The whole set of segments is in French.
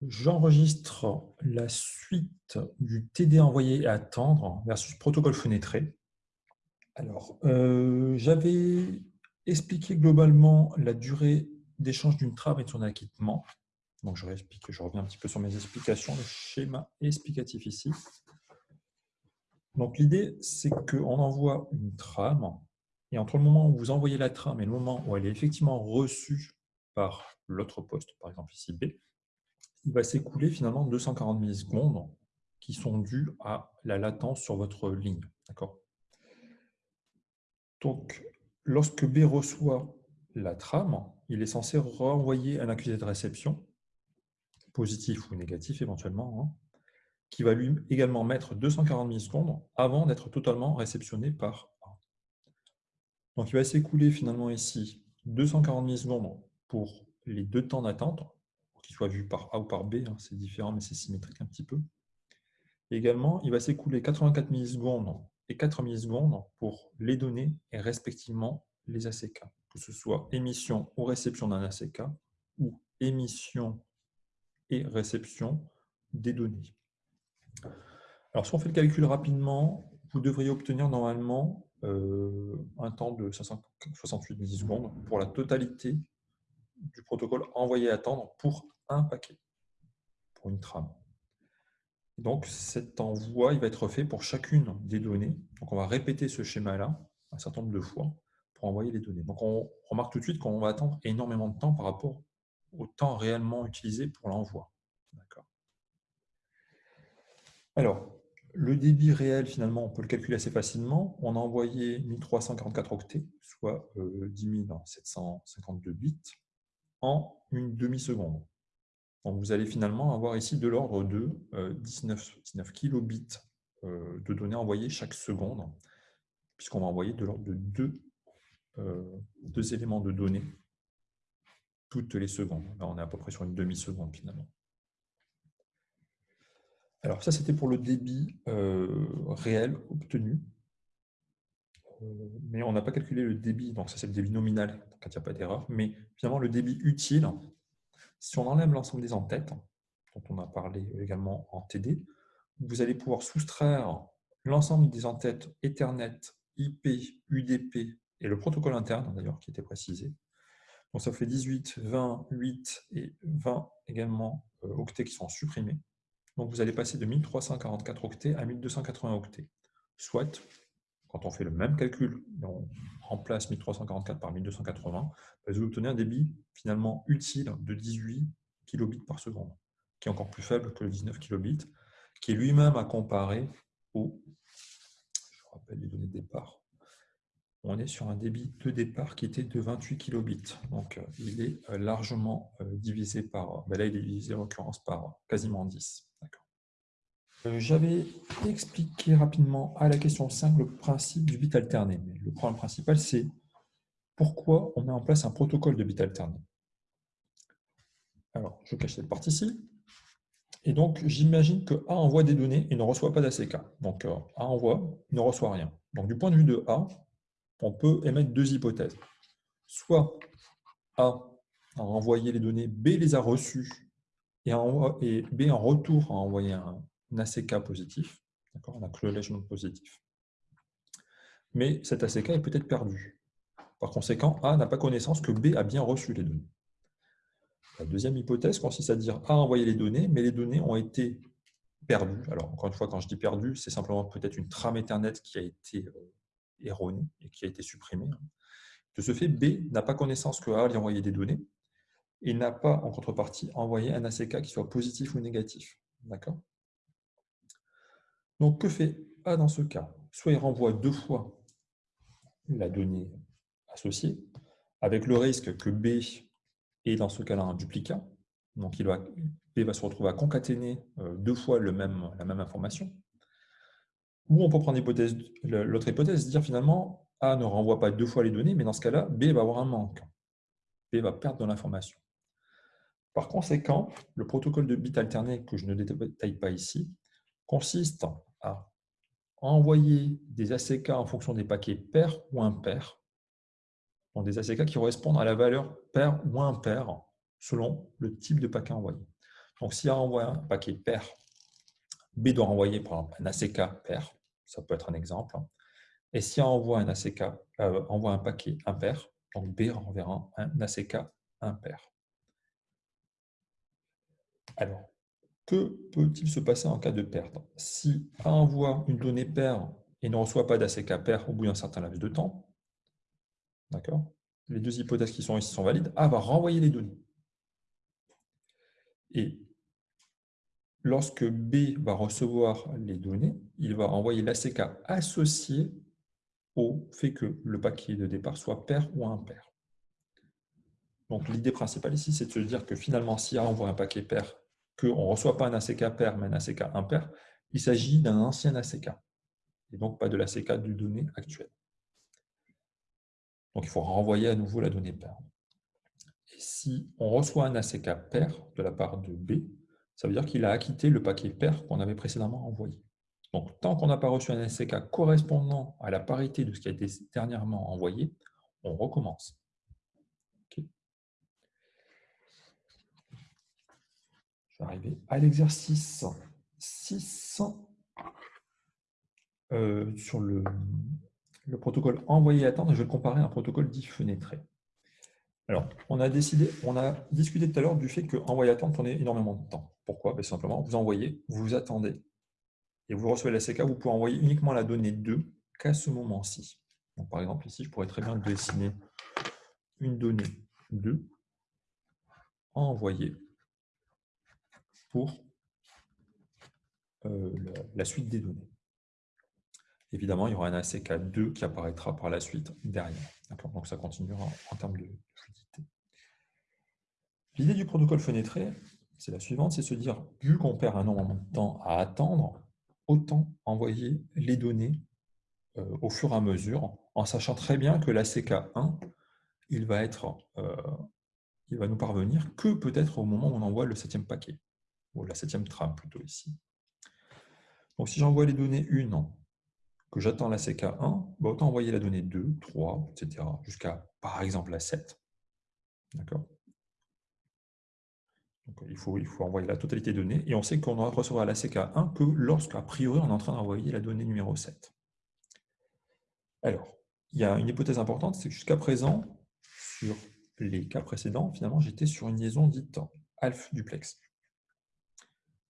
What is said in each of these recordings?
J'enregistre la suite du TD envoyé à attendre versus protocole fenêtré. Alors, euh, j'avais expliqué globalement la durée d'échange d'une trame et de son acquittement. Donc, je je reviens un petit peu sur mes explications, le schéma explicatif ici. Donc, l'idée, c'est qu'on envoie une trame, et entre le moment où vous envoyez la trame et le moment où elle est effectivement reçue par l'autre poste, par exemple ici B, il va s'écouler finalement 240 millisecondes qui sont dues à la latence sur votre ligne. Donc, lorsque B reçoit la trame, il est censé renvoyer un accusé de réception, positif ou négatif éventuellement, hein, qui va lui également mettre 240 millisecondes avant d'être totalement réceptionné par A. Donc, il va s'écouler finalement ici 240 millisecondes pour les deux temps d'attente, soit vu par A ou par B, hein, c'est différent, mais c'est symétrique un petit peu. également, il va s'écouler 84 millisecondes et 4 millisecondes pour les données et respectivement les ACK, que ce soit émission ou réception d'un ACK ou émission et réception des données. Alors, si on fait le calcul rapidement, vous devriez obtenir normalement euh, un temps de 568 millisecondes pour la totalité du protocole envoyé attendre pour un paquet, pour une trame. Donc cet envoi il va être fait pour chacune des données. Donc on va répéter ce schéma-là un certain nombre de fois pour envoyer les données. Donc on remarque tout de suite qu'on va attendre énormément de temps par rapport au temps réellement utilisé pour l'envoi. Alors, le débit réel, finalement, on peut le calculer assez facilement. On a envoyé 1344 octets, soit 10 euh, 752 bits en une demi-seconde. Vous allez finalement avoir ici de l'ordre de 19, euh, 19 kilobits euh, de données envoyées chaque seconde, puisqu'on va envoyer de l'ordre de deux, euh, deux, éléments de données toutes les secondes. Là, on est à peu près sur une demi-seconde finalement. Alors ça, c'était pour le débit réel obtenu. Mais on n'a pas calculé le débit, donc ça c'est le débit nominal quand il n'y a pas d'erreur, mais finalement le débit utile, si on enlève l'ensemble des entêtes, dont on a parlé également en TD, vous allez pouvoir soustraire l'ensemble des entêtes Ethernet, IP, UDP et le protocole interne d'ailleurs qui était précisé. Donc ça fait 18, 20, 8 et 20 également euh, octets qui sont supprimés. Donc vous allez passer de 1344 octets à 1280 octets, soit quand on fait le même calcul, on remplace 1344 par 1280, bah, vous obtenez un débit finalement utile de 18 kilobits par seconde, qui est encore plus faible que le 19 kilobits, qui est lui-même à comparer au, je rappelle les données de départ, on est sur un débit de départ qui était de 28 kilobits. Donc, euh, il est euh, largement euh, divisé par, bah là, il est divisé en l'occurrence par quasiment 10. Euh, j'avais expliqué rapidement à la question 5 le principe du bit alterné. Le problème principal, c'est pourquoi on met en place un protocole de bit alterné. Alors, je cache cette partie ci Et donc, j'imagine que A envoie des données et ne reçoit pas d'ACK. Donc, euh, A envoie, ne reçoit rien. Donc, du point de vue de A, on peut émettre deux hypothèses. Soit A a envoyé les données, B les a reçues, et B en retour a envoyé un, un ACK positif, un acknowledgement positif. Mais cet ACK est peut-être perdu. Par conséquent, A n'a pas connaissance que B a bien reçu les données. La deuxième hypothèse consiste à dire A a envoyé les données, mais les données ont été perdues. Alors, encore une fois, quand je dis perdu, c'est simplement peut-être une trame Ethernet qui a été euh, erronée et qui a été supprimée. De ce fait, B n'a pas connaissance que A lui a envoyé des données et n'a pas, en contrepartie, envoyé un ACK qui soit positif ou négatif. D'accord? Donc, que fait A dans ce cas? Soit il renvoie deux fois la donnée associée, avec le risque que B ait dans ce cas-là un duplicat. Donc, B va se retrouver à concaténer euh, deux fois la même information. Ou on peut prendre l'autre hypothèse, dire finalement, A ne renvoie pas deux fois les données, mais dans ce cas-là, B va avoir un manque. B va perdre de l'information. Par conséquent, le protocole de bit alterné que je ne détaille pas ici consiste à envoyer des ACK en fonction des paquets pairs ou impairs, donc des ACK qui correspondent à la valeur pair ou impair selon le type de paquet envoyé. Donc, si A envoie un paquet pair, B doit renvoyer par exemple un ACK pair, ça peut être un exemple. Et si A envoie un ACK, euh, envoie un paquet impair, donc B renverra un ACK impair. Alors, que peut-il se passer en cas de perte? Si A envoie une donnée paire et ne reçoit pas d'ACK pair au bout d'un certain laps de temps, d'accord Les deux hypothèses qui sont ici sont valides, A va renvoyer les données. Et lorsque B va recevoir les données, il va envoyer l'ACK associé au fait que le paquet de départ soit pair ou impair. Donc l'idée principale ici, c'est de se dire que finalement, si A envoie un paquet pair qu'on ne reçoit pas un ACK pair, mais un ACK impair, il s'agit d'un ancien ACK, et donc pas de l'ACK du données actuelle. Donc il faut renvoyer à nouveau la donnée pair. Et si on reçoit un ACK pair de la part de B, ça veut dire qu'il a acquitté le paquet pair qu'on avait précédemment envoyé. Donc tant qu'on n'a pas reçu un ACK correspondant à la parité de ce qui a été dernièrement envoyé, on recommence. Arriver à l'exercice 6 euh, sur le, protocole envoyé attendre. Je vais le comparer à un protocole dit fenêtré. Alors, on a décidé, on a discuté tout à l'heure du fait que envoyer attendre prenait énormément de temps. Pourquoi? Ben, Simplement, vous envoyez, vous attendez, et vous recevez la CK, vous pouvez envoyer uniquement la donnée 2 qu'à ce moment-ci. Par exemple, ici, je pourrais très bien dessiner une donnée 2 envoyer pour euh, la, suite des données. Évidemment, il y aura un ACK2 qui apparaîtra par la suite derrière. Donc ça continuera en, termes de fluidité. L'idée du protocole fenêtré, c'est la suivante, c'est se dire, vu qu'on perd un énormément de temps à attendre, autant envoyer les données euh, au fur et à mesure, en sachant très bien que l'ACK1, il euh, il va nous parvenir que peut-être au moment où on envoie le septième paquet ou la septième trame plutôt ici. Donc si j'envoie les données 1, que j'attends la CK1, bah, autant envoyer la donnée 2, 3, etc. jusqu'à par exemple la 7. D'accord? Il faut, il faut envoyer la totalité des données, et on sait qu'on ne recevra la CK1 que lorsqu'à priori on est en train d'envoyer la donnée numéro 7. Alors, il y a une hypothèse importante, c'est que jusqu'à présent, sur les cas précédents, finalement, j'étais sur une liaison dite alpha duplex.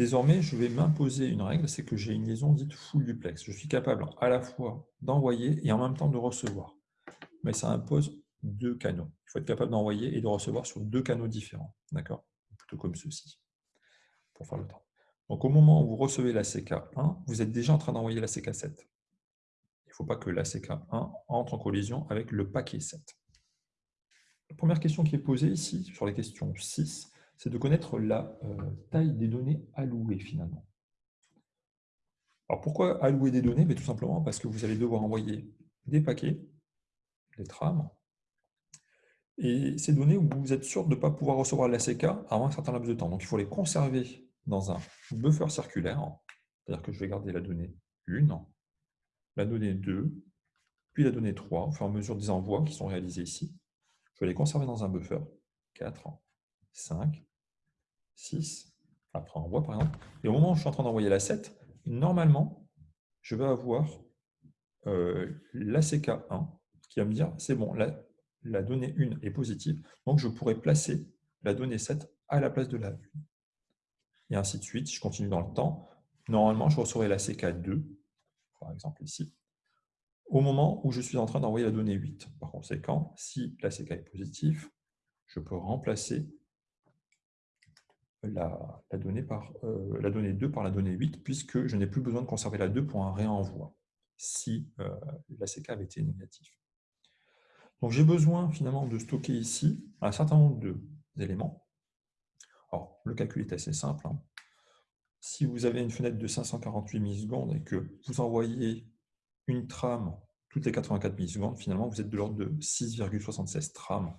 Désormais, je vais m'imposer une règle, c'est que j'ai une liaison dite full duplex. Je suis capable à la fois d'envoyer et en même temps de recevoir. Mais ça impose deux canaux. Il faut être capable d'envoyer et de recevoir sur deux canaux différents. D'accord? Plutôt comme ceci, pour faire le temps. Donc au moment où vous recevez la CK1, vous êtes déjà en train d'envoyer la CK7. Il ne faut pas que la CK1 entre en collision avec le paquet 7. La première question qui est posée ici, sur les questions 6, c'est de connaître la euh, taille des données allouées finalement. Alors pourquoi allouer des données? Mais Tout simplement parce que vous allez devoir envoyer des paquets, des trames, et ces données, vous êtes sûr de ne pas pouvoir recevoir l'ACK avant un certain laps de temps. Donc il faut les conserver dans un buffer circulaire, c'est-à-dire que je vais garder la donnée 1, la donnée 2, puis la donnée 3, au fur et à mesure des envois qui sont réalisés ici. Je vais les conserver dans un buffer, 4, 5, 6, après envoi par exemple, et au moment où je suis en train d'envoyer la 7, normalement, je vais avoir euh, l'ACK1 qui va me dire, c'est bon, la, la donnée 1 est positive, donc je pourrais placer la donnée 7 à la place de la 1. Et ainsi de suite, je continue dans le temps. Normalement, je recevrai la CK2, par exemple ici, au moment où je suis en train d'envoyer la donnée 8. Par conséquent, si la CK est positive, je peux remplacer la, donnée par, euh, la donnée 2 par la donnée 8, puisque je n'ai plus besoin de conserver la 2 pour un réenvoi, si euh, la CK avait été négative. Donc j'ai besoin finalement de stocker ici un certain nombre d'éléments. Alors, le calcul est assez simple. Hein. Si vous avez une fenêtre de 548 millisecondes et que vous envoyez une trame toutes les 84 millisecondes, finalement, vous êtes de l'ordre de 6,76 trames.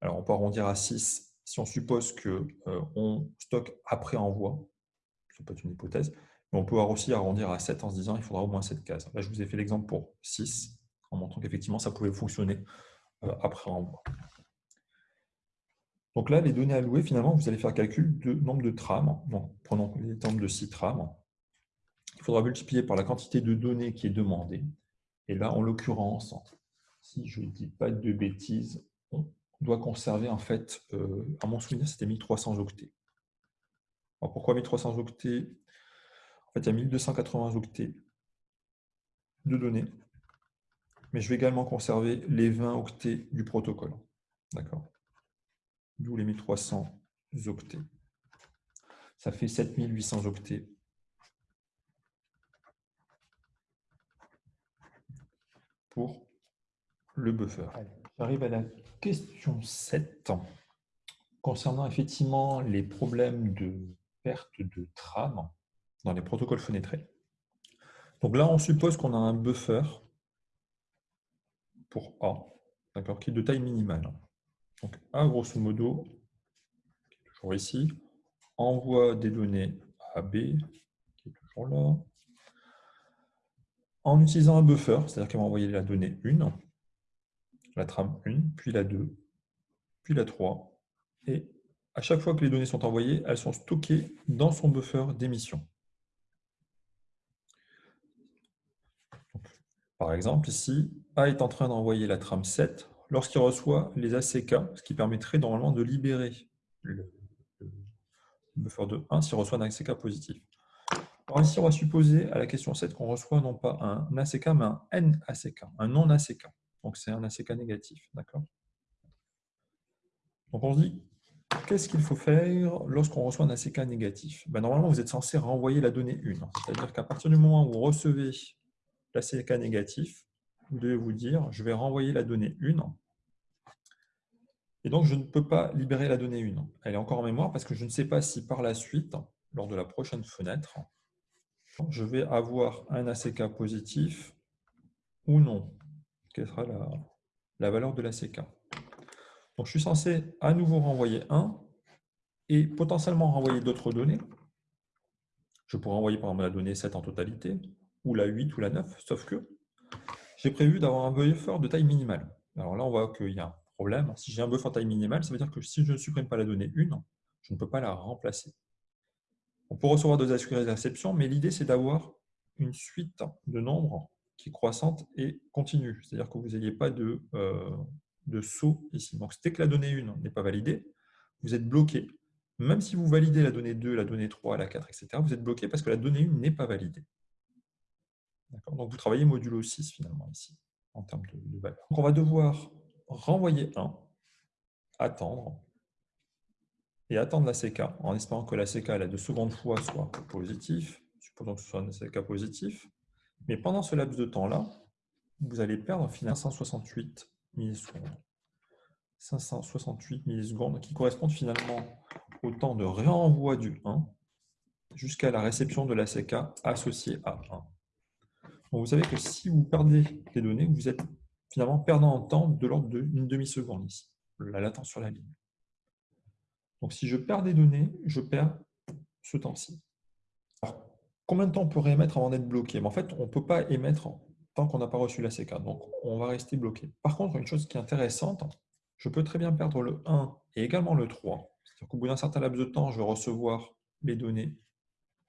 Alors, on peut arrondir à 6 si on suppose qu'on euh, stocke après envoi, ce n'est pas une hypothèse, mais on peut aussi arrondir à 7 en se disant qu'il faudra au moins 7 cases. Là, je vous ai fait l'exemple pour 6, en montrant qu'effectivement, ça pouvait fonctionner euh, après envoi. Donc là, les données allouées, finalement, vous allez faire calcul de nombre de trames. Donc, prenons l'exemple de 6 trames. Il faudra multiplier par la quantité de données qui est demandée. Et là, en l'occurrence, si je ne dis pas de bêtises, on doit conserver, en fait, euh, à mon souvenir, c'était 1300 octets. Alors pourquoi 1300 octets? En fait, il y a 1280 octets de données, mais je vais également conserver les 20 octets du protocole. D'accord? D'où les 1300 octets. Ça fait 7800 octets. pour le buffer. J'arrive à la question 7 concernant effectivement les problèmes de perte de trame dans les protocoles fenêtrés. Donc là, on suppose qu'on a un buffer pour A, qui est de taille minimale. Donc A, grosso modo, toujours ici, envoie des données à B, qui est toujours là, en utilisant un buffer, c'est-à-dire qu'elle va envoyer la donnée 1, la trame 1, puis la 2, puis la 3, et à chaque fois que les données sont envoyées, elles sont stockées dans son buffer d'émission. Par exemple, ici, A est en train d'envoyer la trame 7 lorsqu'il reçoit les ACK, ce qui permettrait normalement de libérer le, buffer de 1 s'il reçoit un ACK positif. Alors ici, on va supposer à la question 7 qu'on reçoit non pas un ACK, mais un NACK, un non-ACK. Donc c'est un ACK négatif. d'accord Donc on se dit, qu'est-ce qu'il faut faire lorsqu'on reçoit un ACK négatif? Ben, Normalement, vous êtes censé renvoyer la donnée 1. C'est-à-dire qu'à partir du moment où vous recevez l'ACK négatif, vous devez vous dire, je vais renvoyer la donnée 1. Et donc, je ne peux pas libérer la donnée 1. Elle est encore en mémoire parce que je ne sais pas si par la suite, lors de la prochaine fenêtre, je vais avoir un ACK positif ou non. Quelle sera la, la valeur de l'ACK Donc, je suis censé à nouveau renvoyer 1 et potentiellement renvoyer d'autres données. Je pourrais envoyer par exemple la donnée 7 en totalité, ou la 8 ou la 9, sauf que j'ai prévu d'avoir un buffer de taille minimale. Alors là, on voit qu'il y a un problème. Si j'ai un buffer de taille minimale, ça veut dire que si je ne supprime pas la donnée 1, je ne peux pas la remplacer. On peut recevoir deux de réception, mais l'idée, c'est d'avoir une suite de nombres qui est croissante et continue. C'est-à-dire que vous n'ayez pas de, euh, de saut ici. Donc, dès que la donnée 1 n'est pas validée, vous êtes bloqué. Même si vous validez la donnée 2, la donnée 3, la 4, etc., vous êtes bloqué parce que la donnée 1 n'est pas validée. Donc, vous travaillez modulo 6 finalement ici, en termes de, valeur. Donc, on va devoir renvoyer 1, attendre, et attendre la CK en espérant que la CK la de seconde fois soit positif. Supposons que ce soit un CK positif. Mais pendant ce laps de temps-là, vous allez perdre finalement 568 millisecondes. 568 millisecondes qui correspondent finalement au temps de réenvoi du 1 jusqu'à la réception de la CK associée à 1. vous savez que si vous perdez les données, vous êtes finalement perdant en temps de l'ordre d'une demi-seconde ici, la latence sur la ligne. Donc, si je perds des données, je perds ce temps-ci. Combien de temps on peut réémettre avant d'être bloqué? En fait, on ne peut pas émettre tant qu'on n'a pas reçu la CK. Donc, on va rester bloqué. Par contre, une chose qui est intéressante, je peux très bien perdre le 1 et également le 3. C'est-à-dire qu'au bout d'un certain laps de temps, je vais recevoir les données.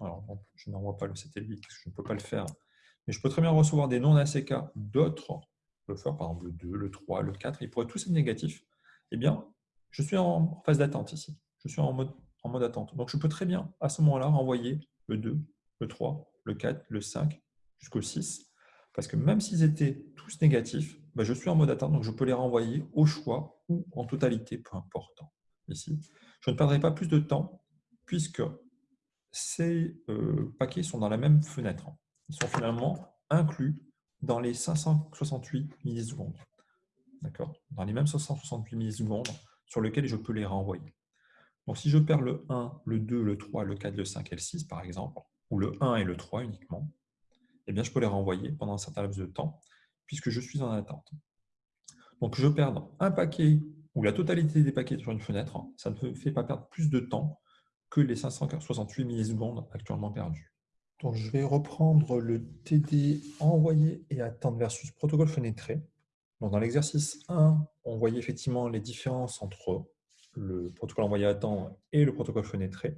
Alors, je n'envoie pas le satellite je ne peux pas le faire. Mais je peux très bien recevoir des non-ACK d'autres faire par exemple le 2, le 3, le 4. Ils pourraient tous être négatifs. Eh bien, je suis en phase d'attente ici. Je suis en mode, en mode attente. Donc, je peux très bien, à ce moment-là, renvoyer le 2, le 3, le 4, le 5, jusqu'au 6. Parce que même s'ils étaient tous négatifs, bah, je suis en mode attente, donc je peux les renvoyer au choix ou en totalité, peu importe. Ici, je ne perdrai pas plus de temps puisque ces euh, paquets sont dans la même fenêtre. Ils sont finalement inclus dans les 568 millisecondes. D'accord? Dans les mêmes 568 millisecondes sur lequel je peux les renvoyer. Donc, si je perds le 1, le 2, le 3, le 4, le 5 et le 6, par exemple, ou le 1 et le 3 uniquement, eh bien, je peux les renvoyer pendant un certain laps de temps, puisque je suis en attente. Donc, je perds un paquet ou la totalité des paquets sur une fenêtre, ça ne me fait pas perdre plus de temps que les 568 millisecondes actuellement perdus. Donc, je vais reprendre le TD envoyé et attendre versus protocole fenêtré. Dans l'exercice 1, on voyait effectivement les différences entre le protocole envoyé à temps et le protocole fenêtré.